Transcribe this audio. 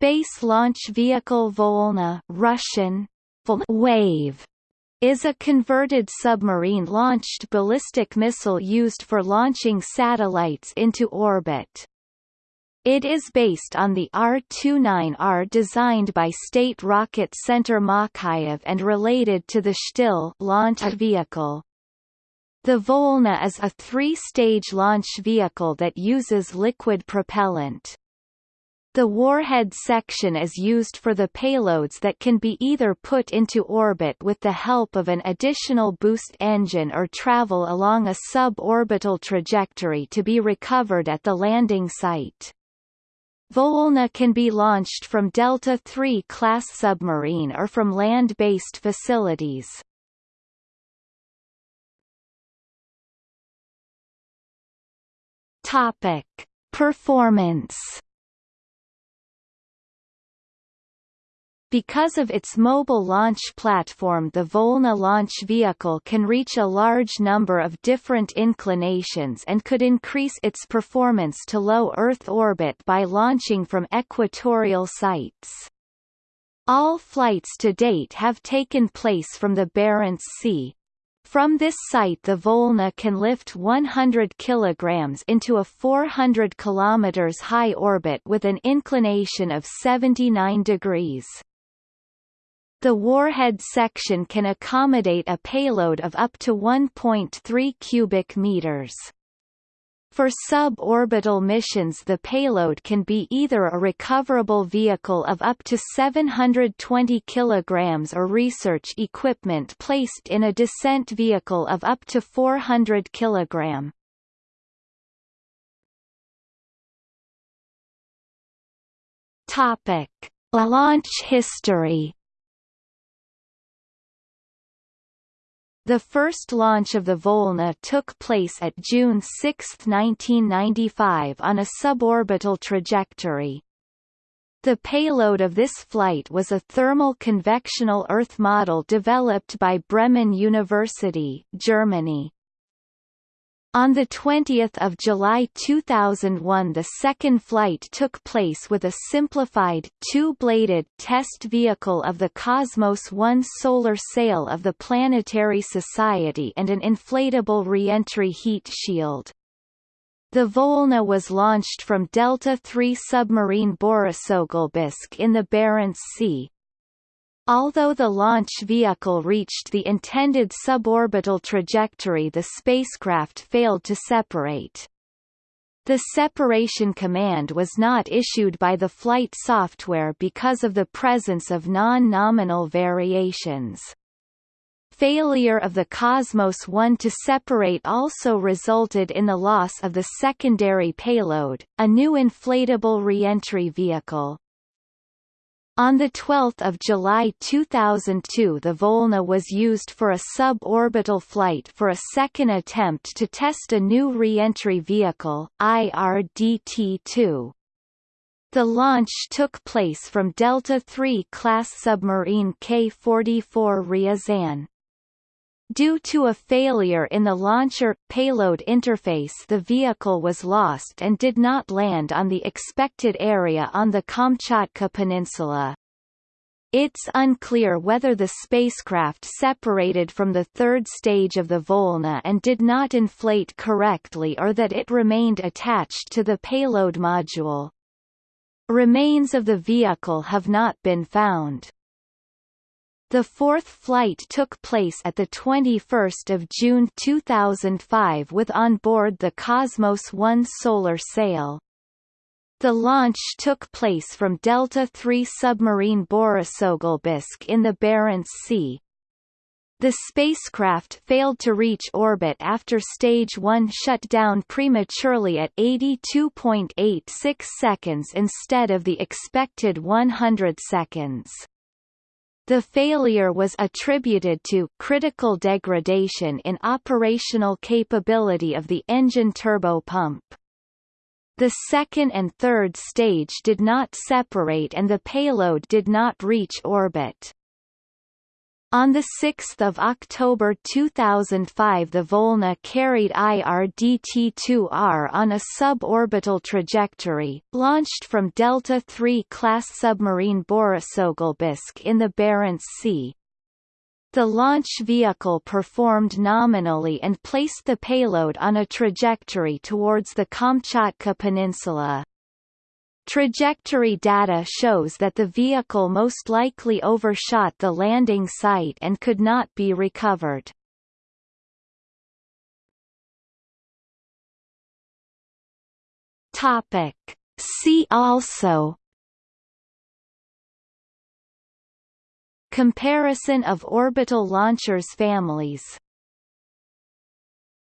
Space Launch Vehicle Volna Russian, Wave is a converted submarine-launched ballistic missile used for launching satellites into orbit. It is based on the R-29R designed by State Rocket Center Makeyev and related to the Shtil launch vehicle. The Volna is a three-stage launch vehicle that uses liquid propellant. The warhead section is used for the payloads that can be either put into orbit with the help of an additional boost engine or travel along a suborbital trajectory to be recovered at the landing site. Volna can be launched from Delta III class submarine or from land-based facilities. Topic: Performance Because of its mobile launch platform the Volna launch vehicle can reach a large number of different inclinations and could increase its performance to low Earth orbit by launching from equatorial sites. All flights to date have taken place from the Barents Sea, from this site the Volna can lift 100 kg into a 400 km high orbit with an inclination of 79 degrees. The warhead section can accommodate a payload of up to 1.3 cubic meters. For suborbital missions the payload can be either a recoverable vehicle of up to 720 kg or research equipment placed in a descent vehicle of up to 400 kg. Topic: Launch history The first launch of the Volna took place at June 6, 1995 on a suborbital trajectory. The payload of this flight was a thermal convectional Earth model developed by Bremen University, Germany. On 20 July 2001 the second flight took place with a simplified, two-bladed test vehicle of the Cosmos 1 solar sail of the Planetary Society and an inflatable reentry heat shield. The Volna was launched from Delta III submarine Borisoglebsk in the Barents Sea, Although the launch vehicle reached the intended suborbital trajectory the spacecraft failed to separate. The separation command was not issued by the flight software because of the presence of non-nominal variations. Failure of the Cosmos 1 to separate also resulted in the loss of the secondary payload, a new inflatable reentry vehicle. On 12 July 2002 the Volna was used for a suborbital flight for a second attempt to test a new reentry vehicle, IRDT-2. The launch took place from Delta III class submarine K-44 Ryazan. Due to a failure in the launcher-payload interface the vehicle was lost and did not land on the expected area on the Kamchatka Peninsula. It's unclear whether the spacecraft separated from the third stage of the Volna and did not inflate correctly or that it remained attached to the payload module. Remains of the vehicle have not been found. The fourth flight took place at 21 June 2005 with on board the Cosmos 1 solar sail. The launch took place from Delta III submarine Borisoglebsk in the Barents Sea. The spacecraft failed to reach orbit after Stage 1 shut down prematurely at 82.86 seconds instead of the expected 100 seconds. The failure was attributed to critical degradation in operational capability of the engine turbopump. The second and third stage did not separate and the payload did not reach orbit. On 6 October 2005 the Volna carried IRDT-2R on a suborbital trajectory, launched from Delta III class submarine Borisoglebsk in the Barents Sea. The launch vehicle performed nominally and placed the payload on a trajectory towards the Kamchatka Peninsula. Trajectory data shows that the vehicle most likely overshot the landing site and could not be recovered. Topic. See also Comparison of orbital launchers families